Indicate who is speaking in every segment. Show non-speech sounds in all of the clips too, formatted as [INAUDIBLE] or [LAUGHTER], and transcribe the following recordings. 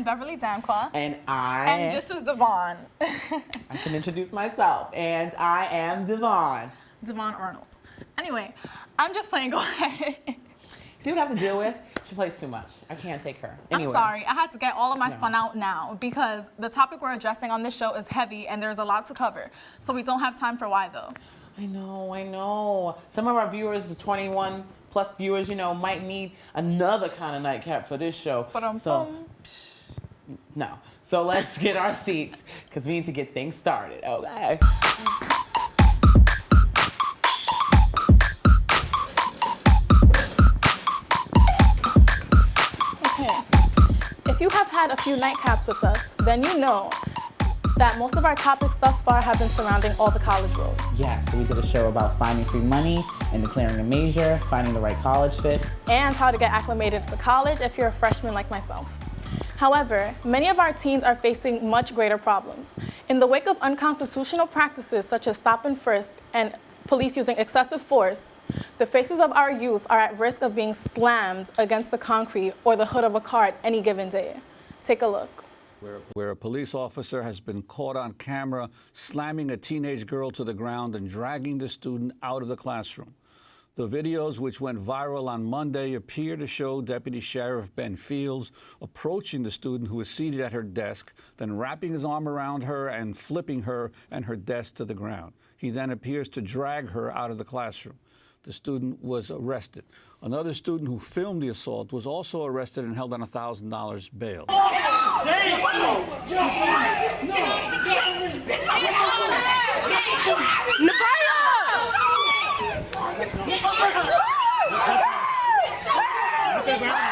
Speaker 1: I'm Beverly Damqua.
Speaker 2: And I.
Speaker 1: And this is Devon. [LAUGHS]
Speaker 2: I can introduce myself. And I am Devon.
Speaker 1: Devon Arnold. Anyway, I'm just playing. [LAUGHS] Go ahead.
Speaker 2: See what I have to deal with? She plays too much. I can't take her. Anyway.
Speaker 1: I'm sorry. I had to get all of my
Speaker 2: No.
Speaker 1: fun out now because the topic we're addressing on this show is heavy and there's a lot to cover. So we don't have time for why though.
Speaker 2: I know, I know. Some of our viewers, 21 plus viewers, you know, might need another kind of nightcap for this show.
Speaker 1: But
Speaker 2: so, no. So let's get our seats because we need to get things started. Okay.
Speaker 1: Okay. If you have had a few nightcaps with us, then you know that most of our topics thus far have been surrounding all the college roles.
Speaker 2: Yeah, so we did a show about finding free money and declaring a major, finding the right college fit.
Speaker 1: and how to get acclimated to college if you're a freshman like myself. However, many of our teens are facing much greater problems. In the wake of unconstitutional practices such as stop and frisk and police using excessive force, the faces of our youth are at risk of being slammed against the concrete or the hood of a car at any given day. Take a look.
Speaker 3: where, a police officer has been caught on camera slamming a teenage girl to the ground and dragging the student out of the classroom. The videos, which went viral on Monday, appear to show Deputy Sheriff Ben Fields approaching the student who was seated at her desk, then wrapping his arm around her and flipping her and her desk to the ground. He then appears to drag her out of the classroom. The student was arrested. Another student who filmed the assault was also arrested and held on $1,000 bail.
Speaker 4: What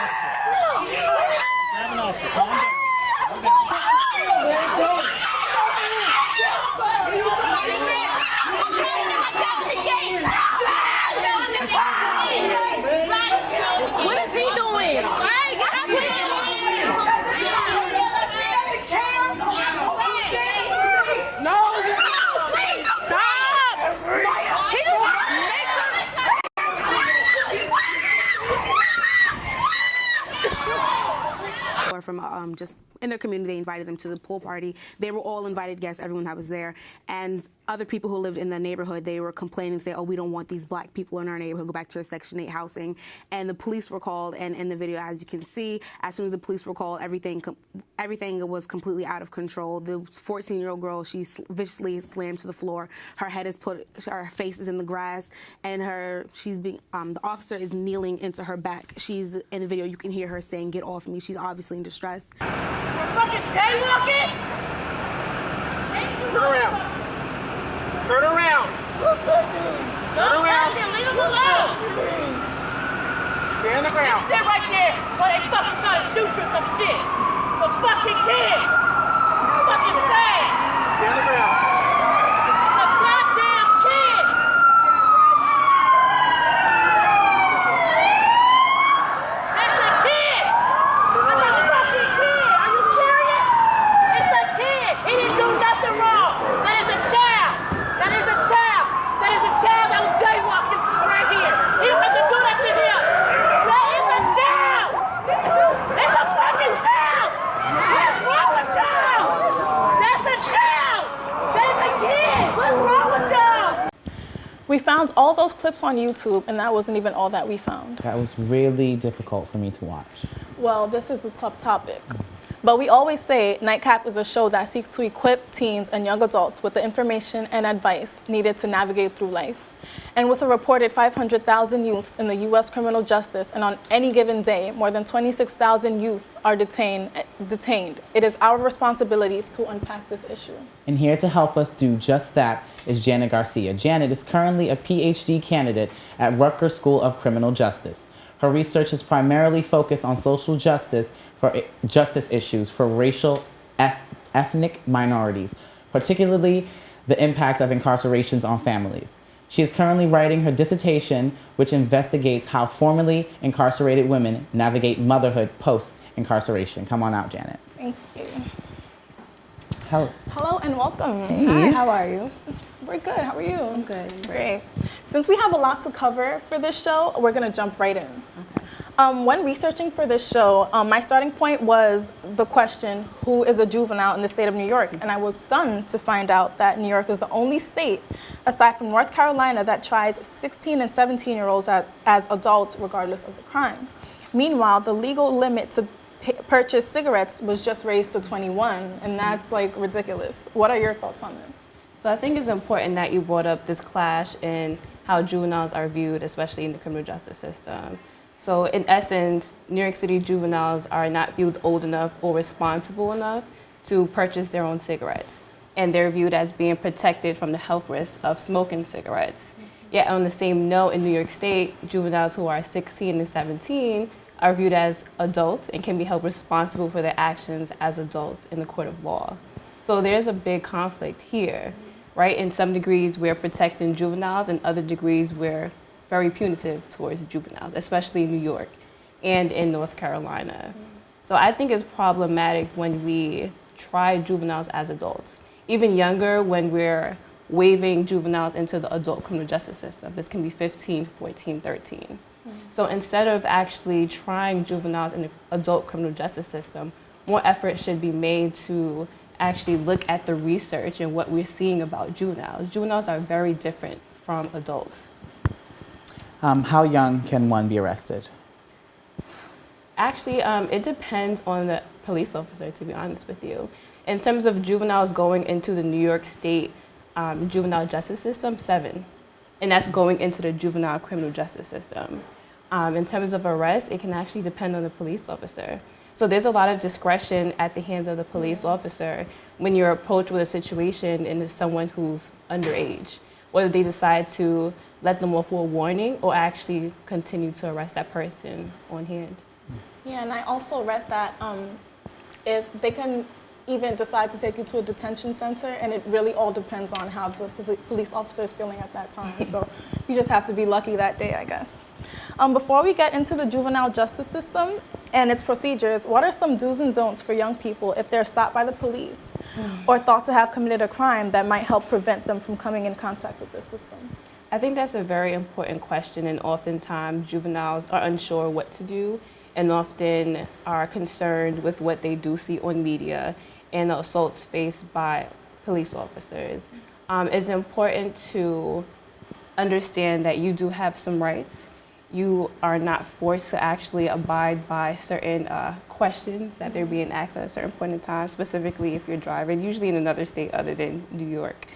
Speaker 5: from um, just in their community, they invited them to the pool party. They were all invited guests, everyone that was there. And other people who lived in the neighborhood, they were complaining, saying, oh, we don't want these black people in our neighborhood, go back to our Section 8 housing. And the police were called, and in the video, as you can see, as soon as the police were called, everything, everything was completely out of control. The 14-year-old girl, she viciously slammed to the floor. Her head is put, her face is in the grass, and her, she's being, um, the officer is kneeling into her back. She's, in the video, you can hear her saying, get off me. She's obviously in distress.
Speaker 4: fucking jaywalking?
Speaker 6: Turn around. Turn around.
Speaker 4: Turn
Speaker 6: around.
Speaker 4: Leave him alone.
Speaker 6: Stay on the ground.
Speaker 4: Just Sit right there while they fucking trying to shoot you some shit. It's fucking kid. It's fucking sad.
Speaker 6: Stay on the ground.
Speaker 4: It's a goddamn kid. That's a kid. That's a fucking kid. Are you serious? It's a kid. He didn't do nothing wrong. That is a child. That is a child. That is a child that was jaywalking right here. He don't have to do that to him. That is a child. It's a fucking child. What's wrong with y'all? That's a child. That's a kid. What's wrong with y'all?
Speaker 1: We found all those clips on YouTube, and that wasn't even all that we found.
Speaker 2: That was really difficult for me to watch.
Speaker 1: Well, this is a tough topic. But we always say Nightcap is a show that seeks to equip teens and young adults with the information and advice needed to navigate through life. And with a reported 500,000 youths in the U.S. criminal justice, and on any given day, more than 26,000 youths are detained, detained, it is our responsibility to unpack this issue.
Speaker 2: And here to help us do just that is Janet Garcia. Janet is currently a PhD candidate at Rutgers School of Criminal Justice. Her research is primarily focused on social justice for justice issues for racial eth- ethnic minorities, particularly the impact of incarcerations on families. She is currently writing her dissertation, which investigates how formerly incarcerated women navigate motherhood post incarceration. Come on out, Janet.
Speaker 1: Thank you.
Speaker 2: Hello.
Speaker 1: Hello and welcome. Hi, how are you? We're good. How are you? I'm
Speaker 5: good.
Speaker 1: Great. Since we have a lot to cover for this show, we're going to jump right in. Um, when researching for this show, um, my starting point was the question, who is a juvenile in the state of New York? And I was stunned to find out that New York is the only state, aside from North Carolina, that tries 16 and 17 year olds as, as adults regardless of the crime. Meanwhile, the legal limit to purchase cigarettes was just raised to 21, and that's like ridiculous. What are your thoughts on this?
Speaker 7: So I think it's important that you brought up this clash in how juveniles are viewed, especially in the criminal justice system. So in essence, New York City juveniles are not viewed old enough or responsible enough to purchase their own cigarettes. And they're viewed as being protected from the health risks of smoking cigarettes. Mm-hmm. Yet on the same note, in New York State, juveniles who are 16 and 17 are viewed as adults and can be held responsible for their actions as adults in the court of law. So there's a big conflict here, right? In some degrees, we're protecting juveniles, in other degrees, we're very punitive towards juveniles, especially in New York and in North Carolina. Mm. So I think it's problematic when we try juveniles as adults. Even younger, when we're waving juveniles into the adult criminal justice system. This can be 15, 14, 13. Mm. So instead of actually trying juveniles in the adult criminal justice system, more effort should be made to actually look at the research and what we're seeing about juveniles. Juveniles are very different from adults.
Speaker 2: Um, how young can one be arrested?
Speaker 7: Actually, um, it depends on the police officer, to be honest with you. In terms of juveniles going into the New York State um, juvenile justice system, seven. And that's going into the juvenile criminal justice system. Um, in terms of arrest, it can actually depend on the police officer. So there's a lot of discretion at the hands of the police officer when you're approached with a situation and it's someone who's underage, whether they decide to let them off for a warning or actually continue to arrest that person on hand.
Speaker 1: Yeah, and I also read that um, if they can even decide to take you to a detention center, and it really all depends on how the police officer is feeling at that time. so you just have to be lucky that day, I guess. Um, before we get into the juvenile justice system and its procedures, what are some do's and don'ts for young people if they're stopped by the police or thought to have committed a crime that might help prevent them from coming in contact with the system?
Speaker 7: I think that's a very important question, and oftentimes juveniles are unsure what to do and often are concerned with what they do see on media and the assaults faced by police officers. Um, it's important to understand that you do have some rights. You are not forced to actually abide by certain uh, questions that they're being asked at a certain point in time, specifically if you're driving, usually in another state other than New York.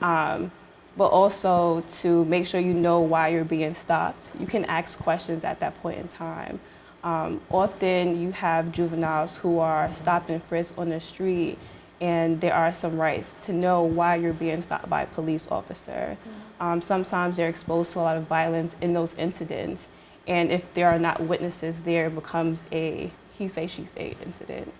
Speaker 7: Um, but also to make sure you know why you're being stopped. You can ask questions at that point in time. Um, often you have juveniles who are stopped and frisked on the street, and there are some rights to know why you're being stopped by a police officer. Um, sometimes they're exposed to a lot of violence in those incidents, and if there are not witnesses there, it becomes a he say, she say incident.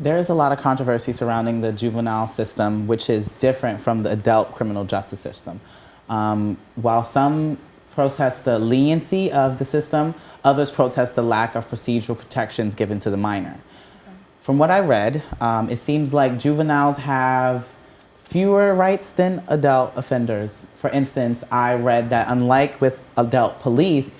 Speaker 2: There is a lot of controversy surrounding the juvenile system, which is different from the adult criminal justice system. Um, while some protest the leniency of the system, others protest the lack of procedural protections given to the minor. From what I read, um, it seems like juveniles have fewer rights than adult offenders. For instance, I read that unlike with adult police,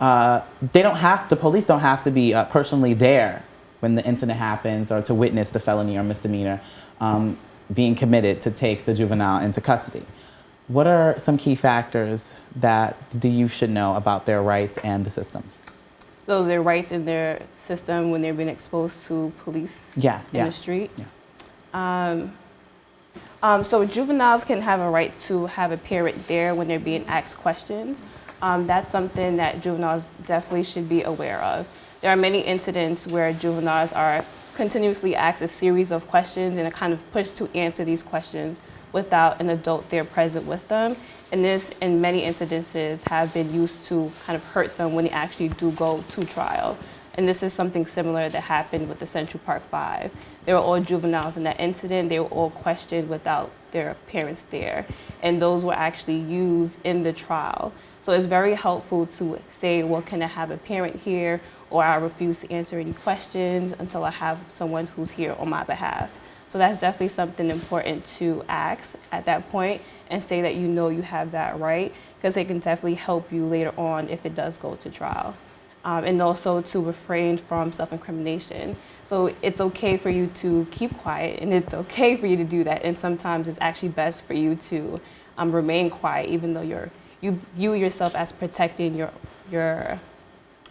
Speaker 2: uh, they don't have the police don't have to be uh, personally there when the incident happens or to witness the felony or misdemeanor um, being committed to take the juvenile into custody. What are some key factors that the youth should know about their rights and the system?
Speaker 7: So their rights in their system when they're being exposed to police
Speaker 2: Yeah,
Speaker 7: in
Speaker 2: yeah.
Speaker 7: the street.
Speaker 2: Yeah.
Speaker 7: Um, um, so juveniles can have a right to have a parent there when they're being asked questions. Um, that's something that juveniles definitely should be aware of. There are many incidents where juveniles are continuously asked a series of questions and are kind of pushed to answer these questions without an adult there present with them. And this, in many incidences, have been used to kind of hurt them when they actually do go to trial. And this is something similar that happened with the Central Park Five. They were all juveniles in that incident. They were all questioned without their parents there. And those were actually used in the trial. So it's very helpful to say, well, can I have a parent here? Or I refuse to answer any questions until I have someone who's here on my behalf. So that's definitely something important to ask at that point and say that you know you have that right because it can definitely help you later on if it does go to trial. um, and also to refrain from self-incrimination. So it's okay for you to keep quiet, and it's okay for you to do that. And sometimes it's actually best for you to um, remain quiet, even though you're you view yourself as protecting your your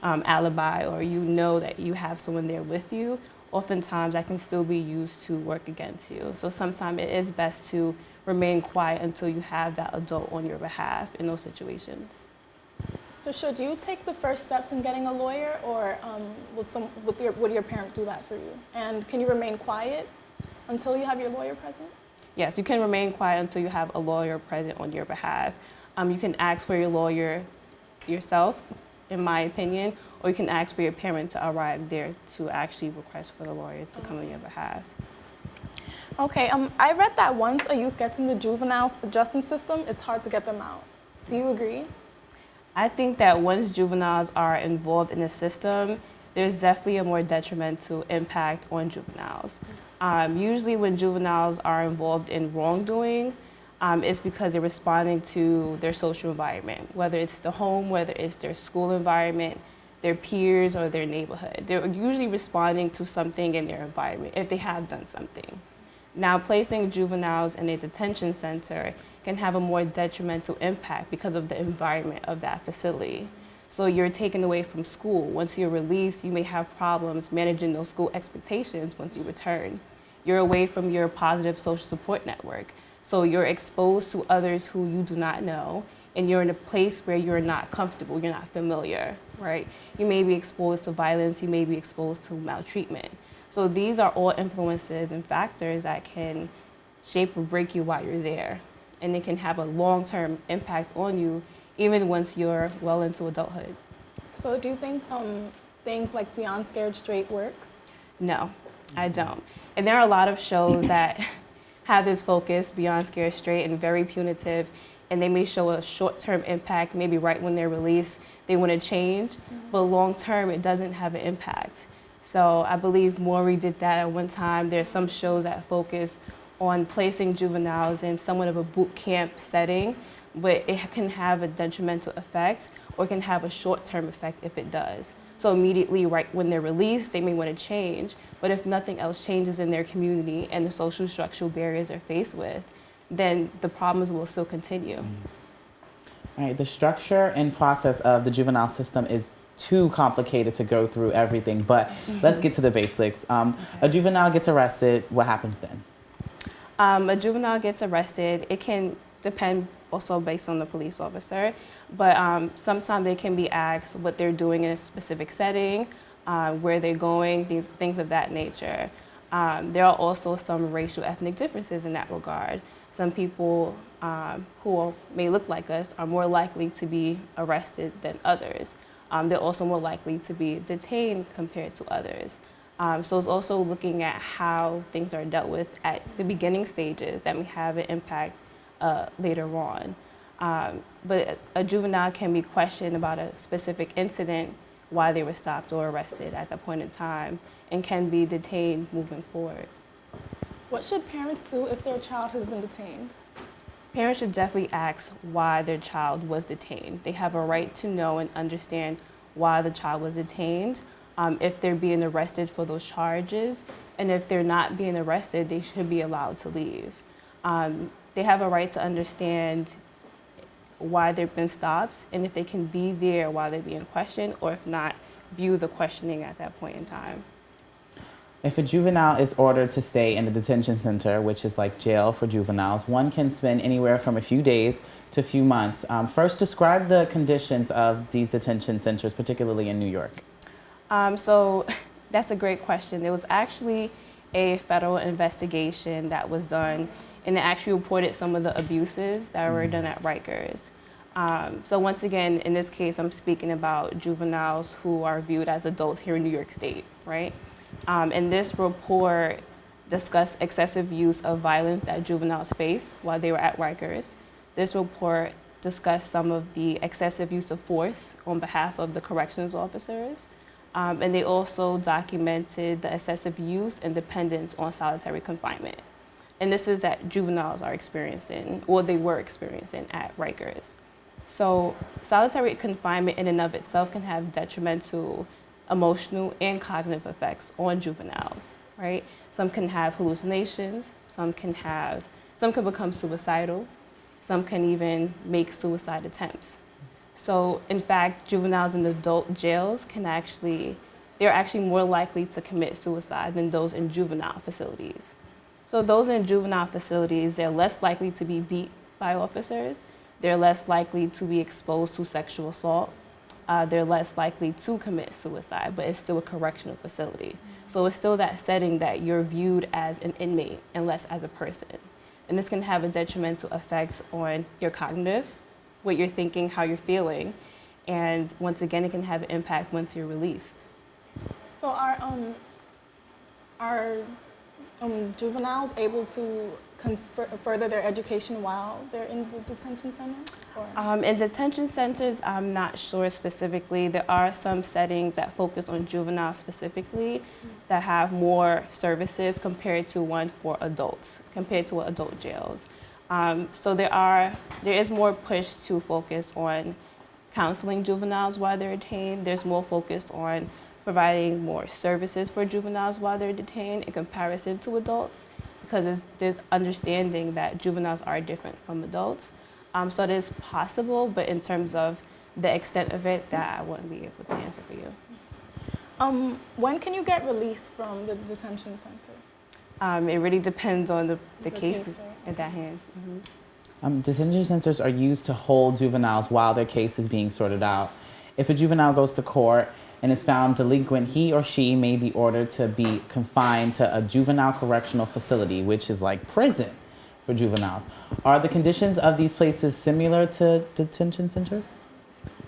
Speaker 7: um, alibi, or you know that you have someone there with you. Oftentimes, that can still be used to work against you. So sometimes it is best to remain quiet until you have that adult on your behalf in those situations.
Speaker 1: So should you take the first steps in getting a lawyer, or um, will some would your would your parent do that for you? And can you remain quiet until you have your lawyer present?
Speaker 7: Yes, you can remain quiet until you have a lawyer present on your behalf. Um, you can ask for your lawyer yourself, in my opinion, or you can ask for your parent to arrive there to actually request for the lawyer to come on your behalf.
Speaker 1: Okay, um, I read that once a youth gets in the juvenile justice system, it's hard to get them out. Do you agree?
Speaker 7: I think that once juveniles are involved in the system, there's definitely a more detrimental impact on juveniles. Um, usually, when juveniles are involved in wrongdoing, um, it's because they're responding to their social environment, whether it's the home, whether it's their school environment, their peers, or their neighborhood. They're usually responding to something in their environment if they have done something. Now, placing juveniles in a detention center can have a more detrimental impact because of the environment of that facility. So you're taken away from school. Once you're released, you may have problems managing those school expectations once you return. You're away from your positive social support network. So you're exposed to others who you do not know, and you're in a place where you're not comfortable, you're not familiar, right? You may be exposed to violence, you may be exposed to maltreatment. So these are all influences and factors that can shape or break you while you're there. And it can have a long-term impact on you even once you're well into adulthood.
Speaker 1: So do you think um, things like Beyond Scared Straight works?
Speaker 7: No, I don't. And there are a lot of shows that [LAUGHS] have this focus beyond Scared Straight and very punitive, and they may show a short-term impact, maybe right when they're released, they want to change, mm-hmm. but long-term it doesn't have an impact. So I believe Maury did that at one time. There's some shows that focus on placing juveniles in somewhat of a boot camp setting, but it can have a detrimental effect or can have a short-term effect if it does. So immediately, right when they're released, they may want to change. But if nothing else changes in their community and the social structural barriers they're faced with, then the problems will still continue.
Speaker 2: All right, the structure and process of the juvenile system is too complicated to go through everything, but let's get to the basics. Um, A juvenile gets arrested, what happens then?
Speaker 7: Um, a juvenile gets arrested. It can depend also based on the police officer, but um, sometimes they can be asked what they're doing in a specific setting, uh, where they're going, things, things of that nature. Um, there are also some racial ethnic differences in that regard. Some people um, who may look like us are more likely to be arrested than others. Um, they're also more likely to be detained compared to others. Um, so it's also looking at how things are dealt with at the beginning stages that may have an impact uh, later on. Um, but a juvenile can be questioned about a specific incident, why they were stopped or arrested at that point in time, and can be detained moving forward.
Speaker 1: What should parents do if their child has been detained?
Speaker 7: Parents should definitely ask why their child was detained. They have a right to know and understand why the child was detained, um, if they're being arrested for those charges, and if they're not being arrested, they should be allowed to leave. Um, they have a right to understand why they've been stopped and if they can be there while they're being questioned, or if not, view the questioning at that point in time.
Speaker 2: If a juvenile is ordered to stay in a detention center, which is like jail for juveniles, one can spend anywhere from a few days to a few months. Um, first, describe the conditions of these detention centers, particularly in New York.
Speaker 7: Um, so [LAUGHS] that's a great question. There was actually a federal investigation that was done, and it actually reported some of the abuses that were done at Rikers. Um, so once again, in this case, I'm speaking about juveniles who are viewed as adults here in New York State, right? Um, and this report discussed excessive use of violence that juveniles face while they were at Rikers. This report discussed some of the excessive use of force on behalf of the corrections officers. Um, and they also documented the excessive use and dependence on solitary confinement. And this is that juveniles are experiencing, or they were experiencing at Rikers. So solitary confinement in and of itself can have detrimental emotional and cognitive effects on juveniles, right? Some can have hallucinations, some can have, some can become suicidal, some can even make suicide attempts. So in fact, juveniles in adult jails can actually, they're actually more likely to commit suicide than those in juvenile facilities. So those in juvenile facilities, they're less likely to be beat by officers. They're less likely to be exposed to sexual assault. Uh, they're less likely to commit suicide, but it's still a correctional facility. So it's still that setting that you're viewed as an inmate and less as a person. And this can have a detrimental effect on your cognitive, what you're thinking, how you're feeling. And once again, it can have an impact once you're released.
Speaker 1: So are um are um, juveniles able to further their education while they're in the detention center?
Speaker 7: Um, in detention centers, I'm not sure specifically. There are some settings that focus on juveniles specifically that have more services compared to one for adults, compared to adult jails. Um, so there are there is more push to focus on counseling juveniles while they're detained. There's more focus on providing more services for juveniles while they're detained in comparison to adults because it's, there's understanding that juveniles are different from adults. Um, so it is possible, but in terms of the extent of it, that I wouldn't be able to answer for you.
Speaker 1: Um, when can you get released from the detention center?
Speaker 7: Um, it really depends on the, the,
Speaker 1: The
Speaker 7: case,
Speaker 1: case, right.
Speaker 7: at that hand. Mhm.
Speaker 2: Um, detention centers are used to hold juveniles while their case is being sorted out. If a juvenile goes to court and is found delinquent, he or she may be ordered to be confined to a juvenile correctional facility, which is like prison for juveniles. Are the conditions of these places similar to detention centers?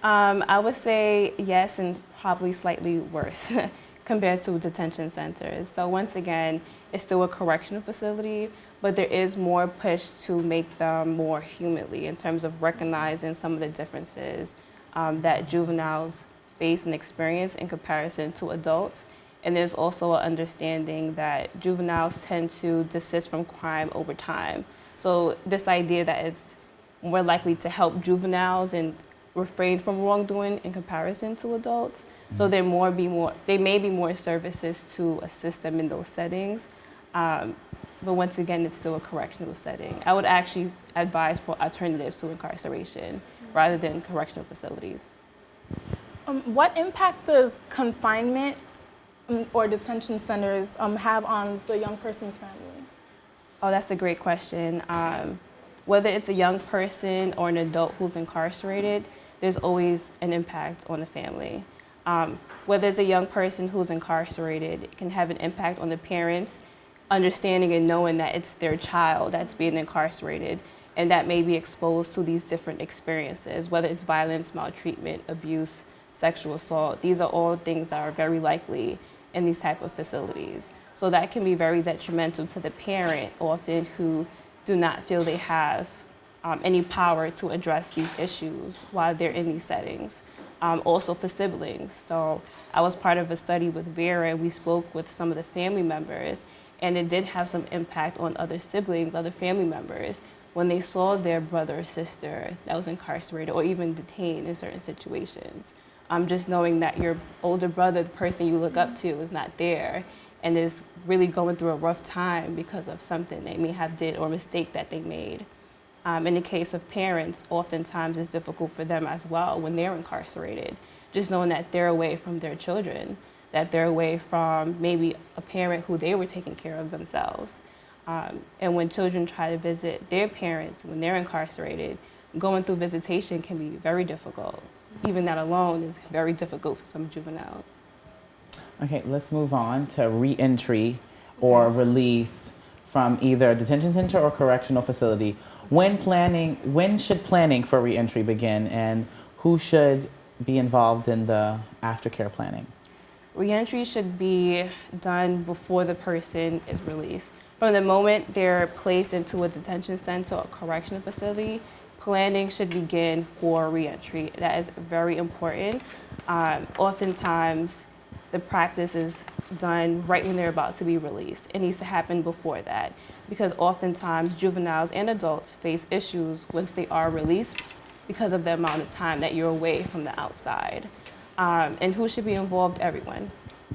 Speaker 7: Um, I would say yes, and probably slightly worse [LAUGHS] compared to detention centers. So once again, it's still a correctional facility, but there is more push to make them more humanly in terms of recognizing some of the differences um, that juveniles face and experience in comparison to adults. And there's also an understanding that juveniles tend to desist from crime over time. So this idea that it's more likely to help juveniles and refrain from wrongdoing in comparison to adults. So there more be more there may be more services to assist them in those settings. Um, but once again, it's still a correctional setting. I would actually advise for alternatives to incarceration rather than correctional facilities.
Speaker 1: Um, what impact does confinement um, or detention centers um, have on the young person's family?
Speaker 7: Oh, that's a great question. Um, whether it's a young person or an adult who's incarcerated, there's always an impact on the family. Um, whether it's a young person who's incarcerated, it can have an impact on the parents, understanding and knowing that it's their child that's being incarcerated and that may be exposed to these different experiences, whether it's violence, maltreatment, abuse, sexual assault. These are all things that are very likely in these type of facilities. So that can be very detrimental to the parent often who do not feel they have um, any power to address these issues while they're in these settings. Um, also for siblings. So I was part of a study with Vera and we spoke with some of the family members and it did have some impact on other siblings, other family members when they saw their brother or sister that was incarcerated or even detained in certain situations. Um, just knowing that your older brother, the person you look up to, is not there and is really going through a rough time because of something they may have did or mistake that they made. Um, in the case of parents, oftentimes it's difficult for them as well when they're incarcerated, just knowing that they're away from their children, that they're away from maybe a parent who they were taking care of themselves. Um, and when children try to visit their parents when they're incarcerated, going through visitation can be very difficult. Even that alone is very difficult for some juveniles.
Speaker 2: Okay, let's move on to reentry or release from either a detention center or correctional facility. When planning, when should planning for reentry begin and who should be involved in the aftercare planning?
Speaker 7: Reentry should be done before the person is released. From the moment they're placed into a detention center or correctional facility, planning should begin for reentry. That is very important. Um, oftentimes, the practice is done right when they're about to be released. It needs to happen before that because oftentimes juveniles and adults face issues once they are released because of the amount of time that you're away from the outside. Um, and who should be involved? Everyone.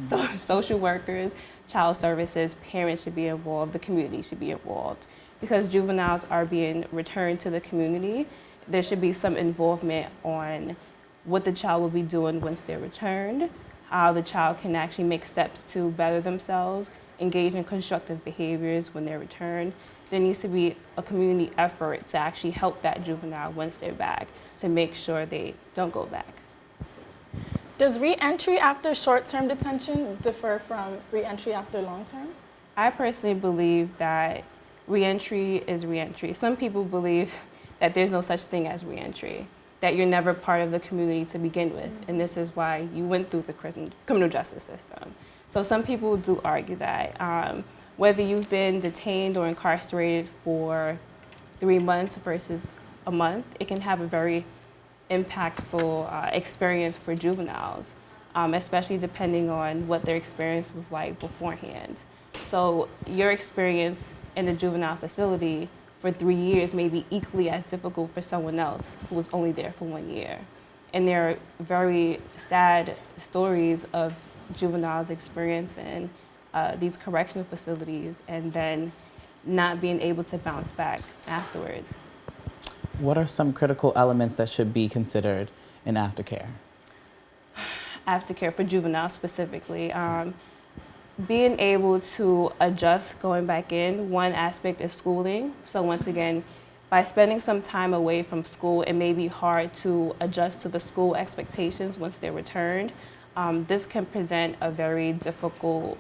Speaker 7: So [LAUGHS] social workers, child services, parents should be involved, the community should be involved. Because juveniles are being returned to the community, there should be some involvement on what the child will be doing once they're returned, how the child can actually make steps to better themselves, engage in constructive behaviors when they're returned. There needs to be a community effort to actually help that juvenile once they're back to make sure they don't go back.
Speaker 1: Does re-entry after short-term detention differ from re-entry after long-term?
Speaker 7: I personally believe that reentry is reentry. Some people believe that there's no such thing as reentry, that you're never part of the community to begin with, and this is why you went through the criminal justice system. So some people do argue that um, whether you've been detained or incarcerated for three months versus a month, it can have a very impactful uh, experience for juveniles, um, especially depending on what their experience was like beforehand. So your experience in a juvenile facility for three years may be equally as difficult for someone else who was only there for one year. And there are very sad stories of juveniles experiencing uh, these correctional facilities and then not being able to bounce back afterwards.
Speaker 2: What are some critical elements that should be considered in aftercare? [SIGHS]
Speaker 7: Aftercare for juveniles specifically. Um, being able to adjust going back in, one aspect is schooling. So once again, by spending some time away from school, it may be hard to adjust to the school expectations once they're returned. Um, this can present a very difficult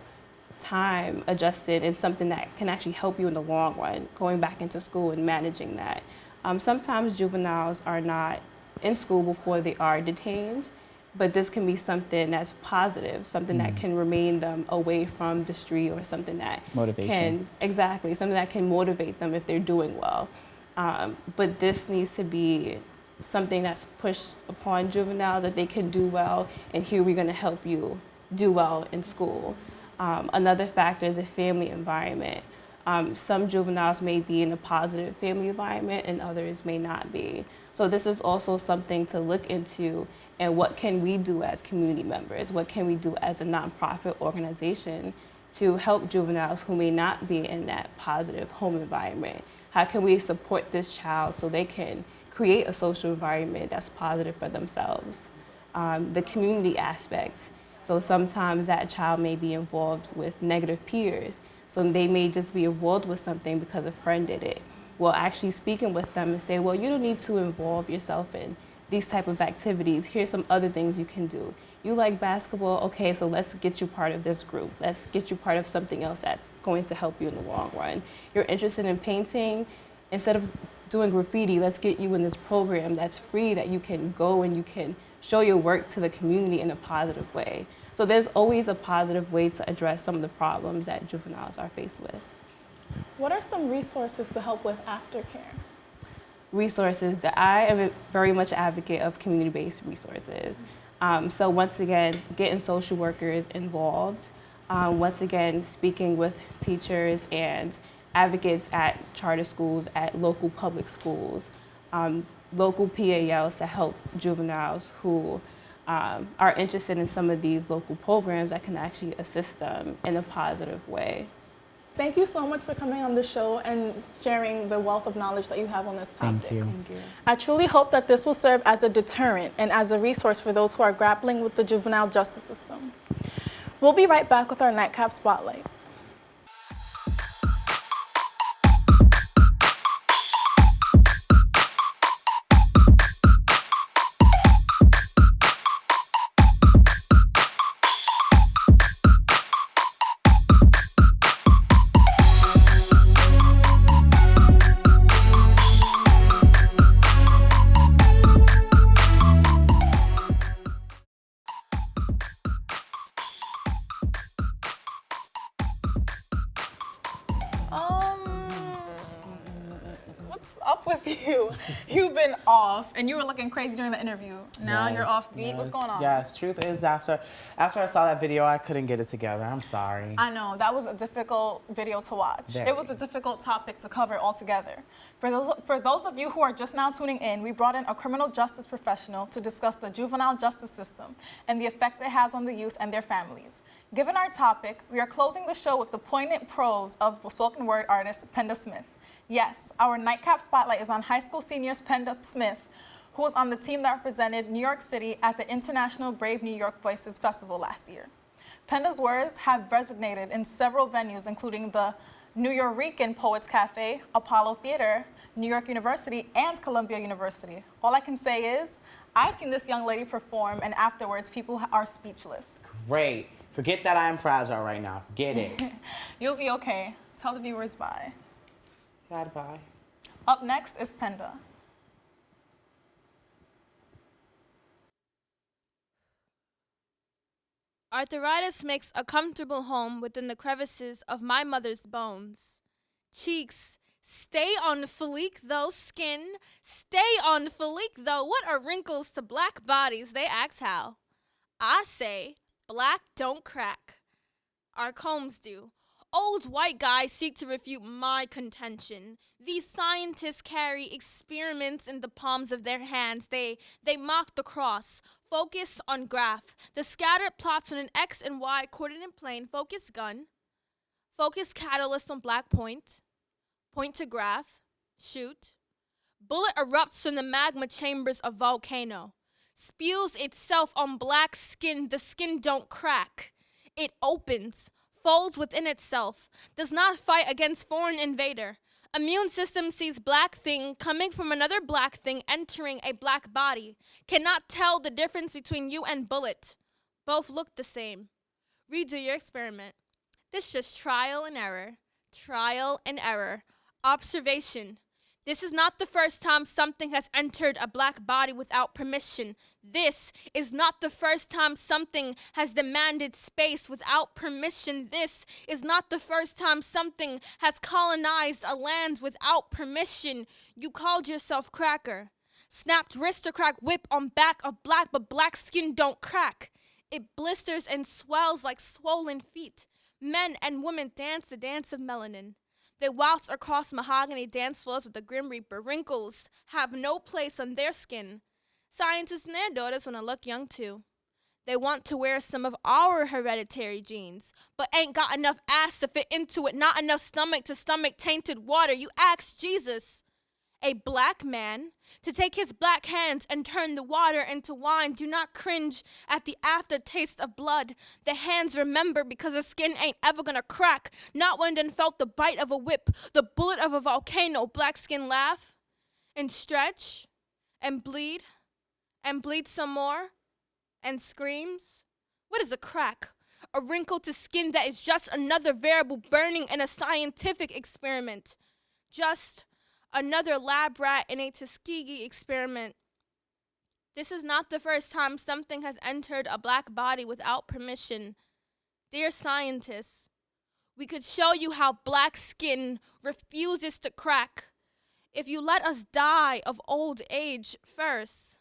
Speaker 7: time adjusted and something that can actually help you in the long run, going back into school and managing that. Um, sometimes juveniles are not in school before they are detained, but this can be something that's positive, something mm. that can remain them away from the street or something that
Speaker 2: Motivation.
Speaker 7: can, exactly, something that can motivate them if they're doing well. Um, but this needs to be something that's pushed upon juveniles that they can do well, and here we're going to help you do well in school. Um, another factor is the family environment. Um, some juveniles may be in a positive family environment and others may not be. So this is also something to look into and what can we do as community members? What can we do as a nonprofit organization to help juveniles who may not be in that positive home environment? How can we support this child so they can create a social environment that's positive for themselves? Um, the community aspects. So sometimes that child may be involved with negative peers. So they may just be involved with something because a friend did it. Well, actually speaking with them and say, well, you don't need to involve yourself in these type of activities. Here's some other things you can do. You like basketball, okay, so let's get you part of this group. Let's get you part of something else that's going to help you in the long run. You're interested in painting, instead of doing graffiti, let's get you in this program that's free that you can go and you can show your work to the community in a positive way. So there's always a positive way to address some of the problems that juveniles are faced with.
Speaker 1: What are some resources to help with aftercare?
Speaker 7: Resources that I am very much advocate of community-based resources. Um, so once again, getting social workers involved. Um, once again, speaking with teachers and advocates at charter schools, at local public schools, um, local PALs to help juveniles who um, are interested in some of these local programs that can actually assist them in a positive way.
Speaker 1: Thank you so much for coming on the show and sharing the wealth of knowledge that you have on this topic.
Speaker 2: Thank you.
Speaker 7: Thank you.
Speaker 1: I truly hope that this will serve as a deterrent and as a resource for those who are grappling with the juvenile justice system. We'll be right back with our Nightcap Spotlight. And you were looking crazy during the interview. Now
Speaker 2: Yes,
Speaker 1: you're off beat. What's going on?
Speaker 2: Yes, truth is after after I saw that video, I couldn't get it together. I'm sorry.
Speaker 1: I know that was a difficult video to watch.
Speaker 2: Very.
Speaker 1: It was a difficult topic to cover altogether. For those, for those of you who are just now tuning in, we brought in a criminal justice professional to discuss the juvenile justice system and the effects it has on the youth and their families. Given our topic, we are closing the show with the poignant prose of spoken word artist Penda Smith. Yes, our nightcap spotlight is on high school seniors Penda Smith, who was on the team that represented New York City at the International Brave New York Voices Festival last year. Penda's words have resonated in several venues, including the Nuyorican Poets Cafe, Apollo Theater, New York University, and Columbia University. All I can say is, I've seen this young lady perform, and afterwards, people are speechless.
Speaker 2: Great. Forget that I am fragile right now. Get it. [LAUGHS]
Speaker 1: You'll be okay. Tell the viewers bye.
Speaker 2: Sad bye.
Speaker 1: Up next is Penda.
Speaker 8: Arthritis makes a comfortable home within the crevices of my mother's bones. Cheeks, stay on fleek though, skin, stay on fleek though. What are wrinkles to black bodies? They ask how. I say, black don't crack. Our combs do. Old white guys seek to refute my contention. These scientists carry experiments in the palms of their hands. They they mock the cross, focus on graph, the scattered plots on an X and Y coordinate plane, focus gun, focus catalyst on black point, Point to graph, shoot. Bullet erupts from the magma chambers of volcano, spews itself on black skin. The skin don't crack. It opens, folds within itself, does not fight against foreign invader. Immune system sees black thing coming from another black thing entering a black body. Cannot tell the difference between you and bullet. Both look the same. Redo your experiment. This just trial and error. Trial and error. Observation. This is not the first time something has entered a black body without permission. This is not the first time something has demanded space without permission. This is not the first time something has colonized a land without permission. You called yourself cracker. Snapped wrist to crack whip on back of black, but black skin don't crack. It blisters and swells like swollen feet. Men and women dance the dance of melanin. They waltz across mahogany dance floors with the Grim Reaper. Wrinkles have no place on their skin. Scientists and their daughters want to look young too. They want to wear some of our hereditary genes, but ain't got enough ass to fit into it, not enough stomach to stomach tainted water. You ask Jesus, a black man, to take his black hands and turn the water into wine. Do not cringe at the aftertaste of blood. The hands remember because the skin ain't ever gonna crack. Not when done felt the bite of a whip, the bullet of a volcano. Black skin laugh and stretch and bleed and bleed some more and screams. What is a crack? A wrinkle to skin that is just another variable burning in a scientific experiment. Just another lab rat in a Tuskegee experiment. This is not the first time something has entered a black body without permission. Dear scientists, we could show you how black skin refuses to crack if you let us die of old age first.